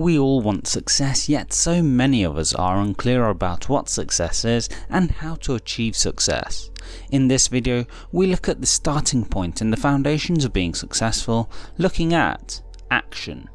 We all want success, yet so many of us are unclear about what success is and how to achieve success. In this video, we look at the starting point and the foundations of being successful, looking at action.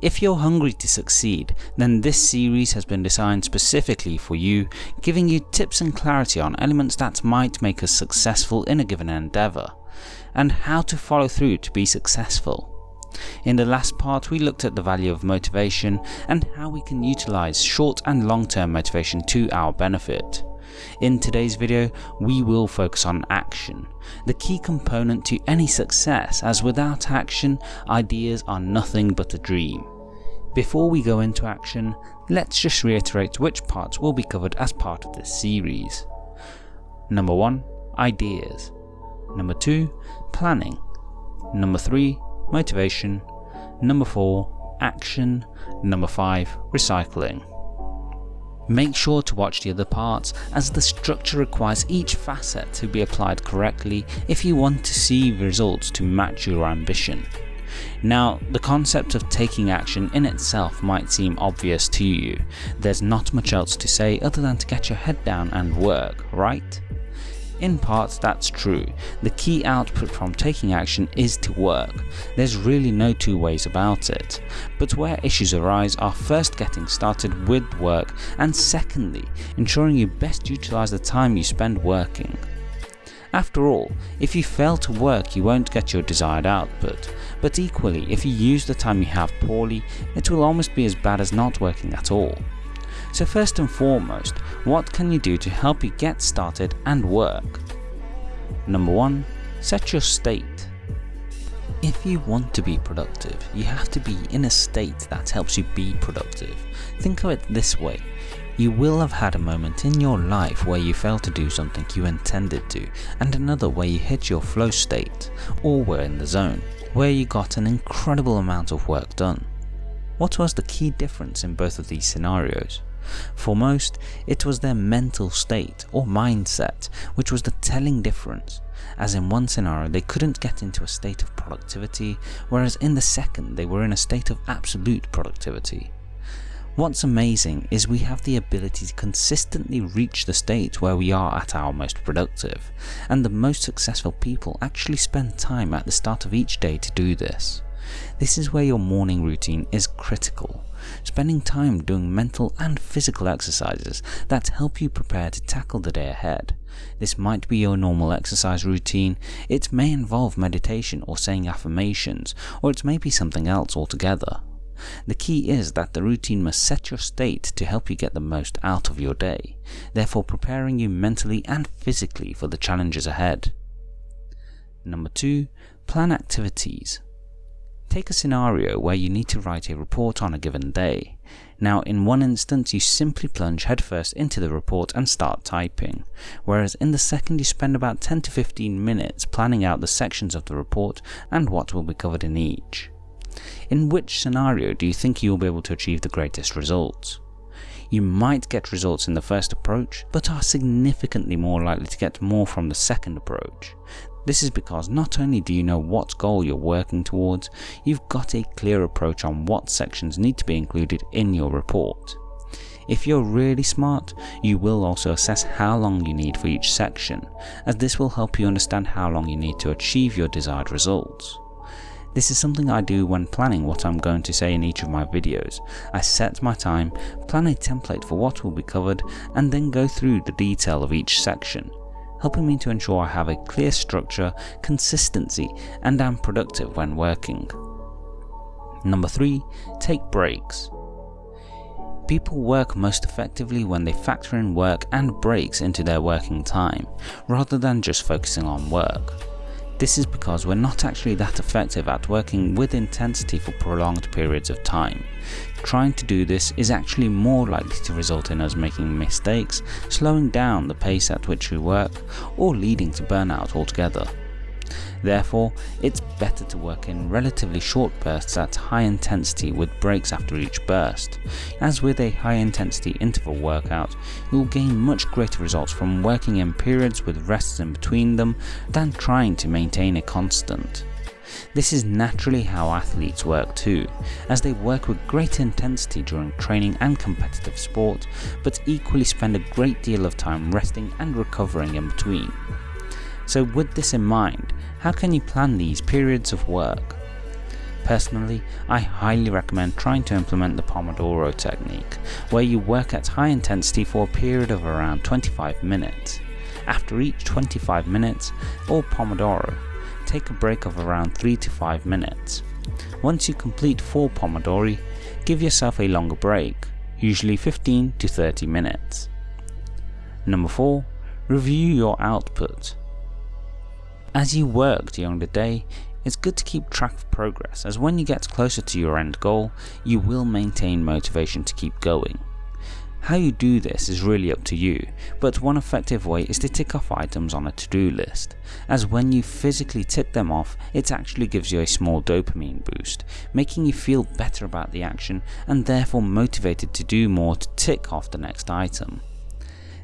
If you're hungry to succeed, then this series has been designed specifically for you, giving you tips and clarity on elements that might make us successful in a given endeavour and how to follow through to be successful. In the last part we looked at the value of motivation and how we can utilise short and long term motivation to our benefit. In today's video we will focus on action, the key component to any success as without action ideas are nothing but a dream. Before we go into action, let's just reiterate which parts will be covered as part of this series. Number 1. Ideas Number 2. Planning. Number 3. Motivation. Number 4. Action. Number 5. Recycling. Make sure to watch the other parts as the structure requires each facet to be applied correctly if you want to see results to match your ambition. Now, the concept of taking action in itself might seem obvious to you. There's not much else to say other than to get your head down and work, right? In part that's true, the key output from taking action is to work, there's really no two ways about it, but where issues arise are first getting started with work and secondly ensuring you best utilise the time you spend working. After all, if you fail to work you won't get your desired output, but equally if you use the time you have poorly it will almost be as bad as not working at all. So first and foremost, what can you do to help you get started and work? Number 1. Set your state. If you want to be productive, you have to be in a state that helps you be productive. Think of it this way, you will have had a moment in your life where you failed to do something you intended to, and another where you hit your flow state, or were in the zone, where you got an incredible amount of work done. What was the key difference in both of these scenarios? For most, it was their mental state or mindset which was the telling difference, as in one scenario they couldn't get into a state of productivity, whereas in the second they were in a state of absolute productivity. What's amazing is we have the ability to consistently reach the state where we are at our most productive, and the most successful people actually spend time at the start of each day to do this. This is where your morning routine is critical, spending time doing mental and physical exercises that help you prepare to tackle the day ahead. This might be your normal exercise routine, it may involve meditation or saying affirmations, or it may be something else altogether. The key is that the routine must set your state to help you get the most out of your day, therefore preparing you mentally and physically for the challenges ahead. Number 2. Plan activities. Take a scenario where you need to write a report on a given day. Now in one instance you simply plunge headfirst into the report and start typing, whereas in the second you spend about 10 to 15 minutes planning out the sections of the report and what will be covered in each. In which scenario do you think you will be able to achieve the greatest results? You might get results in the first approach, but are significantly more likely to get more from the second approach. This is because not only do you know what goal you're working towards, you've got a clear approach on what sections need to be included in your report. If you're really smart, you will also assess how long you need for each section, as this will help you understand how long you need to achieve your desired results. This is something I do when planning what I'm going to say in each of my videos. I set my time, plan a template for what will be covered, and then go through the detail of each section, helping me to ensure I have a clear structure, consistency, and am productive when working. Number 3. Take breaks. People work most effectively when they factor in work and breaks into their working time, rather than just focusing on work. This is because we're not actually that effective at working with intensity for prolonged periods of time. Trying to do this is actually more likely to result in us making mistakes, slowing down the pace at which we work, or leading to burnout altogether. Therefore, it's better to work in relatively short bursts at high intensity with breaks after each burst. As with a high intensity interval workout, you'll gain much greater results from working in periods with rests in between them than trying to maintain a constant. This is naturally how athletes work too, as they work with great intensity during training and competitive sport, but equally spend a great deal of time resting and recovering in between. So with this in mind, how can you plan these periods of work? Personally, I highly recommend trying to implement the Pomodoro technique, where you work at high intensity for a period of around 25 minutes. After each 25 minutes, or Pomodoro, take a break of around 3 to 5 minutes. Once you complete 4 Pomodori, give yourself a longer break, usually 15 to 30 minutes. Number 4. Review your output. As you work during the day, it's good to keep track of progress as when you get closer to your end goal, you will maintain motivation to keep going. How you do this is really up to you, but one effective way is to tick off items on a to-do list, as when you physically tick them off, it actually gives you a small dopamine boost, making you feel better about the action and therefore motivated to do more to tick off the next item.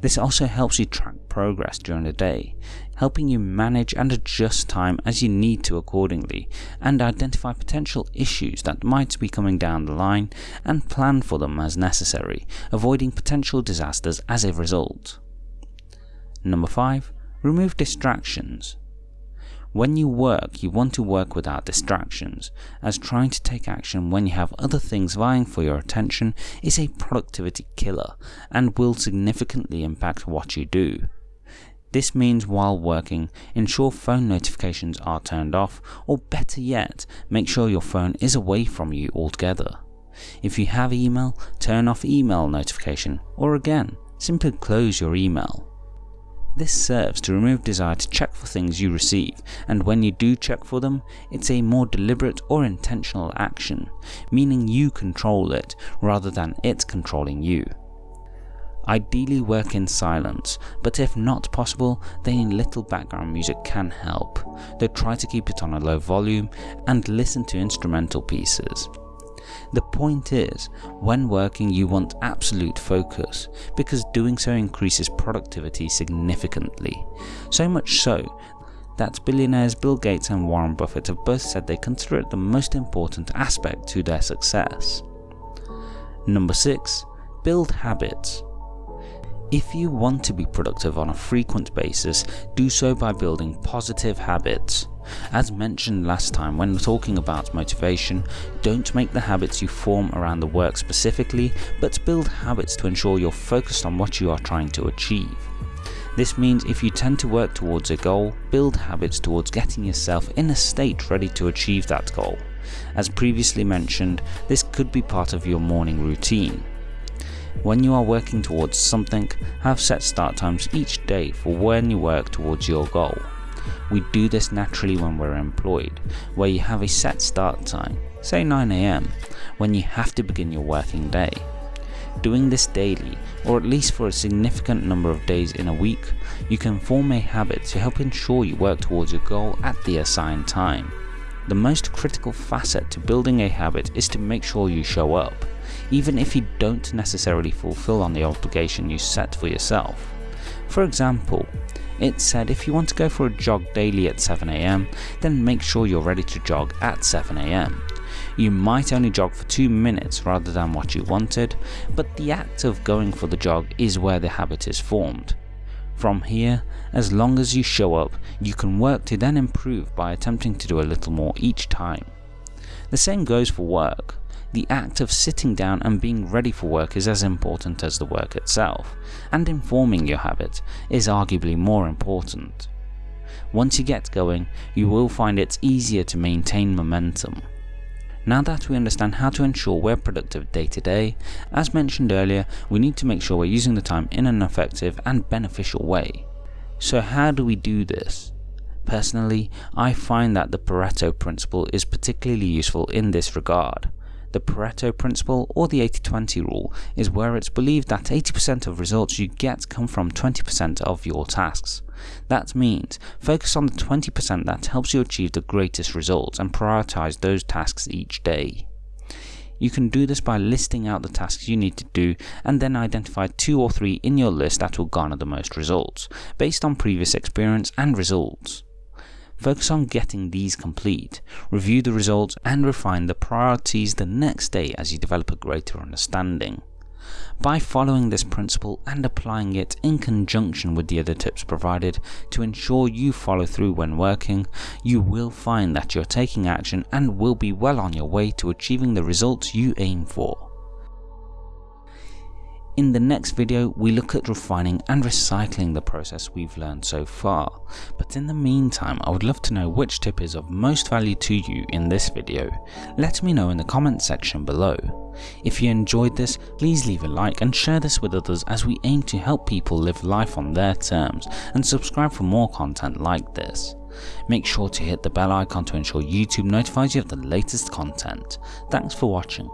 This also helps you track progress during the day, helping you manage and adjust time as you need to accordingly, and identify potential issues that might be coming down the line and plan for them as necessary, avoiding potential disasters as a result. Number 5. Remove distractions. When you work, you want to work without distractions, as trying to take action when you have other things vying for your attention is a productivity killer and will significantly impact what you do. This means while working, ensure phone notifications are turned off, or better yet, make sure your phone is away from you altogether. If you have email, turn off email notification, or again, simply close your email. This serves to remove desire to check for things you receive, and when you do check for them, it's a more deliberate or intentional action, meaning you control it rather than it controlling you. Ideally work in silence, but if not possible, then little background music can help, though try to keep it on a low volume and listen to instrumental pieces. The point is, when working you want absolute focus, because doing so increases productivity significantly. So much so that billionaires Bill Gates and Warren Buffett have both said they consider it the most important aspect to their success. Number 6. Build habits. If you want to be productive on a frequent basis, do so by building positive habits. As mentioned last time when talking about motivation, don't make the habits you form around the work specifically, but build habits to ensure you're focused on what you are trying to achieve. This means if you tend to work towards a goal, build habits towards getting yourself in a state ready to achieve that goal. As previously mentioned, this could be part of your morning routine. When you are working towards something, have set start times each day for when you work towards your goal. We do this naturally when we're employed, where you have a set start time, say 9am, when you have to begin your working day. Doing this daily, or at least for a significant number of days in a week, you can form a habit to help ensure you work towards your goal at the assigned time. The most critical facet to building a habit is to make sure you show up, even if you don't necessarily fulfill on the obligation you set for yourself. For example, it said if you want to go for a jog daily at 7am, then make sure you're ready to jog at 7am. You might only jog for 2 minutes rather than what you wanted, but the act of going for the jog is where the habit is formed. From here, as long as you show up, you can work to then improve by attempting to do a little more each time. The same goes for work the act of sitting down and being ready for work is as important as the work itself, and informing your habit is arguably more important. Once you get going, you will find it's easier to maintain momentum. Now that we understand how to ensure we're productive day to day, as mentioned earlier, we need to make sure we're using the time in an effective and beneficial way. So how do we do this? Personally, I find that the Pareto principle is particularly useful in this regard. The Pareto principle or the 80-20 rule is where it's believed that 80% of results you get come from 20% of your tasks. That means focus on the 20% that helps you achieve the greatest results and prioritize those tasks each day. You can do this by listing out the tasks you need to do and then identify two or three in your list that will garner the most results, based on previous experience and results. Focus on getting these complete, review the results and refine the priorities the next day as you develop a greater understanding. By following this principle and applying it in conjunction with the other tips provided to ensure you follow through when working, you will find that you're taking action and will be well on your way to achieving the results you aim for. In the next video, we look at refining and recycling the process we've learned so far. But in the meantime, I would love to know which tip is of most value to you in this video. Let me know in the comments section below. If you enjoyed this, please leave a like and share this with others as we aim to help people live life on their terms and subscribe for more content like this. Make sure to hit the bell icon to ensure YouTube notifies you of the latest content. Thanks for watching.